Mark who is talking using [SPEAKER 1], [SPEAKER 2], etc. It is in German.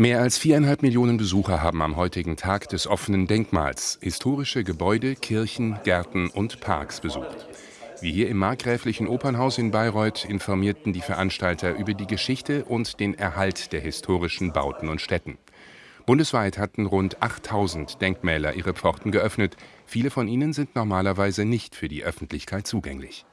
[SPEAKER 1] Mehr als viereinhalb Millionen Besucher haben am heutigen Tag des offenen Denkmals historische Gebäude, Kirchen, Gärten und Parks besucht. Wie hier im Markgräflichen Opernhaus in Bayreuth informierten die Veranstalter über die Geschichte und den Erhalt der historischen Bauten und Städten. Bundesweit hatten rund 8000 Denkmäler ihre Pforten geöffnet. Viele von ihnen sind normalerweise nicht für die Öffentlichkeit zugänglich.